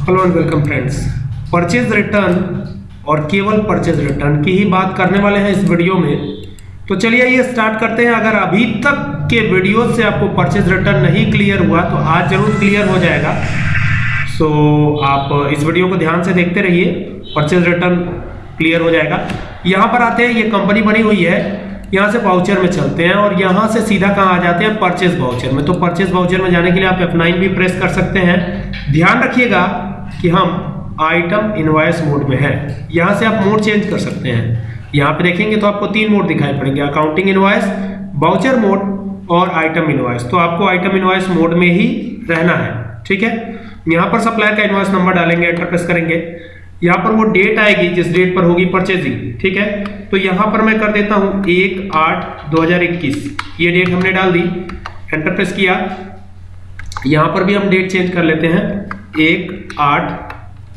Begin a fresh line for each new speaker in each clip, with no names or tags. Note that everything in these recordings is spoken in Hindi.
Hello and welcome friends purchase return और केवल परचेज रिटर्न की ही बात करने वाले हैं इस वीडियो में। तो चलिए ये स्टार्ट करते हैं। अगर अभी तक के वीडियो से आपको परचेज रिटर्न नहीं क्लियर हुआ तो आज ज़रूर क्लियर हो जाएगा। सो so, आप इस वीडियो को ध्यान से देखते रहिए। परचेज रिटर्न क्लियर हो जाएगा। यहाँ पर आते हैं। ये कंपनी बनी हुई है। यहाँ से वाउचर में चलते हैं और यहाँ से सीधा कहाँ आ जाते हैं? परचेज वाउचर में। तो परचेज वाउचर में जाने के लिए आप F9 भी प्रेस कर सकते हैं। ध्यान रखिएगा कि हम आइटम इनवाइस मोड में है। यहाँ से आप मोड चेंज कर सकते हैं। यहाँ पे देखेंगे तो आपको तीन मोड दिखाई पड़ेंगे अकाउंटिंग इनवाइस वाउचर मोड और आइटम इनवाइस तो आपको आइटम इनवाइस मोड में ही रहना है, ठीक है? यहाँ पर सप्लायर का इनवाइस नंबर डालेंगे एंटर प्रेस करेंगे। यहाँ पर वो डेट आएगी, जिस डेट पर होगी परचेजिंग ठीक है? तो यहाँ पर मैं कर देता हूँ एक आठ दो हज़ार इक्कीस। ये डेट हमने डाल दी एंटर प्रेस किया। यहाँ पर भी हम डेट चेंज कर लेते हैं। एक आठ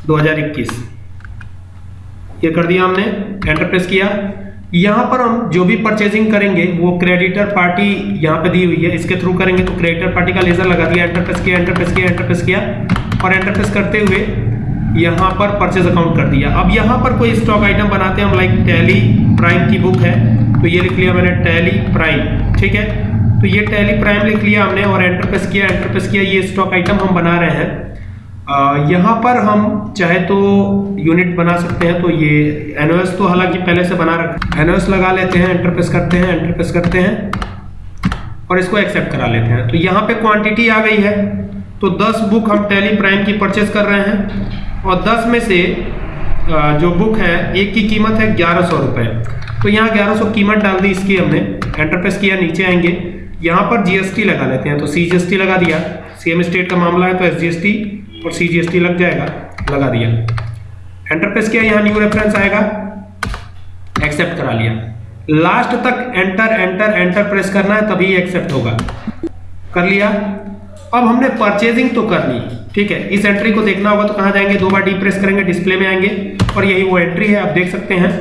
दो हज़ार इक्कीस। ये कर दिया हमने एंटर प्रेस किया। यहाँ पर हम जो भी परचेजिंग करेंगे, वो क्रेडिटर पार्टी यहाँ पे दी हुई है। इसके थ्रू करेंगे तो क्रेडिटर पार्टी का लेजर लगा दिया एंटर प्रेस किया एंटर प्रेस किया एंटर प्रेस किया। और एंटर प्रेस करते हुए यहाँ पर परचेज अकाउंट कर दिया। अब यहाँ पर कोई स्टॉक आइटम बनाते हैं, हम लाइक टैली प्राइम की बुक है तो ये लिख लिया मैंने टैली प्राइम ठीक है? तो ये टैली प्राइम लिख लिया हमने और एंटर प्रेस किया एंटर प्रेस किया। ये स्टॉक आइटम हम बना रहे हैं। यहाँ पर हम चाहे तो यूनिट बना सकते हैं तो ये एनओएस तो हालाँकि पहले से बना रखा एनओएस लगा लेते हैं एंटर प्रेस करते हैं एंटर प्रेस करते हैं और इसको एक्सेप्ट करा लेते हैं। तो यहाँ पे क्वांटिटी आ गई है। तो 10 बुक हम टैली प्राइम की परचेज कर रहे हैं और 10 में से जो बुक है, एक की कीमत है ग्यारह सौ रुपये तो यहाँ ग्यारह सौ कीमत डाल दी इसकी हमने। एंटर प्रेस किया, नीचे आएँगे। यहाँ पर जीएसटी लगा लेते हैं। तो सीजीएसटी लगा दिया। सीएम स्टेट का मामला है तो एसजीएसटी और सीजीएसटी लग जाएगा। लगा दिया। एंटर प्रेस किया यहाँ न्यू रेफरेंस आएगा। एक्सेप्ट करा लिया। लास्ट तक एंटर एंटर एंटर प्रेस करना है, तभी एक्सेप्ट होगा। कर लिया। अब हमने परचेजिंग तो कर ली। ठीक है? इस एंट्री को देखना होगा तो कहाँ जाएँगे? दो बार डी प्रेस करेंगे डिस्प्ले में आएँगे। और यही वो एंट्री है, आप देख सकते हैं।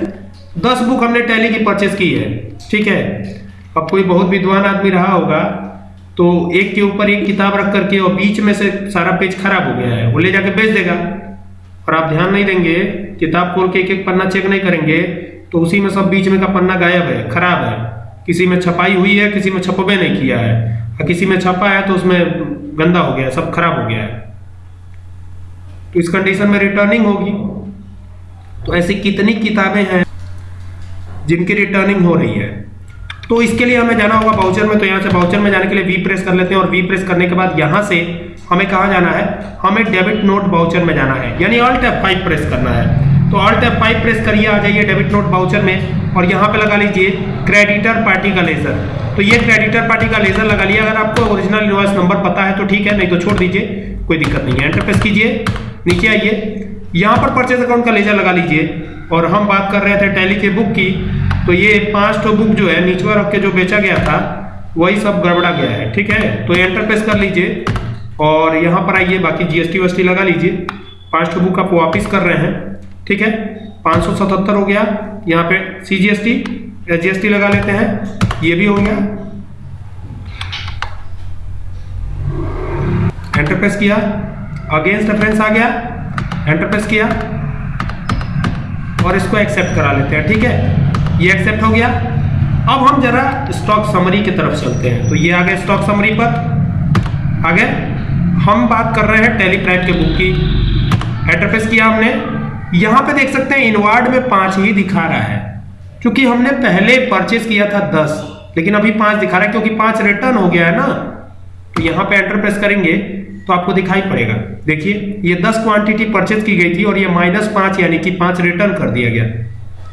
दस बुक हमने टैली की परचेज की है। ठीक है? अब कोई बहुत विद्वान आदमी रहा होगा। तो एक के ऊपर एक किताब रख करके और बीच में से सारा पेज खराब हो गया है। वो ले जाके बेच देगा। और आप ध्यान नहीं देंगे, किताब खोल के एक एक पन्ना चेक नहीं करेंगे तो उसी में सब बीच में का पन्ना गायब है, खराब है। किसी में छपाई हुई है, किसी में छपबे नहीं किया है। और किसी में छपा है तो उसमें गंदा हो गया है, सब खराब हो गया है। तो इस कंडीशन में रिटर्निंग होगी। तो ऐसी कितनी किताबें हैं जिनकी रिटर्निंग हो रही है? तो इसके लिए हमें जाना होगा बाउचर में तो यहाँ से बाउचर में जाने के लिए वी प्रेस कर लेते हैं और वी प्रेस करने के बाद यहाँ से हमें कहाँ जाना है? हमें डेबिट नोट बाउचर में जाना है, यानी ऑल्ट एफ़ फाइव प्रेस करना है। तो ऑल्ट एफ़ फाइव प्रेस करिए, आ जाइए डेबिट नोट बाउचर में और यहाँ पे लगा लीजिए क्रेडिटर पार्टी का लेजर तो ये क्रेडिटर पार्टी का लेजर लगा लिया अगर आपको ओरिजिनल इनवॉइस नंबर पता है तो ठीक है, नहीं तो छोड़ दीजिए, कोई दिक्कत नहीं है। एंटर प्रेस कीजिए, नीचे आइए। यहाँ पर परचेज अकाउंट का लेजर लगा लीजिए और हम बात कर रहे थे टैली के बुक की। तो ये पाँच बुक जो है, नीचवा रख के जो बेचा गया था, वही सब गड़बड़ा गया है, ठीक है? तो एंटर प्रेस कर लीजिए और यहाँ पर आइए, बाकी जीएसटी वीएसटी लगा लीजिए। पाँच बुक आप वापिस कर रहे हैं, ठीक है? पाँच सौ सतहत्तर हो गया, यहाँ पे C G S T G S T लगा लेते हैं, ये भी हो गया। एंटर प्रेस किया अगेंस्ट रेफरेंस आ गया एंटर प्रेस किया और इसको एक्सेप्ट करा लेते हैं, ठीक है? ये एक्सेप्ट हो गया। अब हम जरा स्टॉक समरी की तरफ़ चलते हैं। तो ये आ गए स्टॉक समरी पर। आगे, हम बात कर रहे हैं टेलीप्राइम के बुक की। एंटर प्रेस किया हमने। यहाँ पे देख सकते हैं इनवार्ड में पाँच ही दिखा रहा है। क्योंकि हमने पहले परचेज किया था दस, लेकिन अभी पाँच दिखा रहा है, क्योंकि पाँच रिटर्न हो गया है ना। तो यहाँ पे एंटर प्रेस करेंगे तो आपको दिखाई पड़ेगा। देखिए, ये 10 क्वांटिटी परचेज की गई थी और ये माइनस पाँच, यानी कि पाँच रिटर्न कर दिया गया।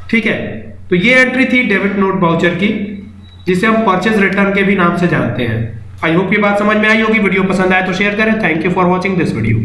ठीक है? तो ये एंट्री थी डेबिट नोट बाउचर की, जिसे हम परचेज रिटर्न के भी नाम से जानते हैं। आई होप ये बात समझ में आई होगी, वीडियो पसंद आए तो शेयर करें। Thank you for watching this video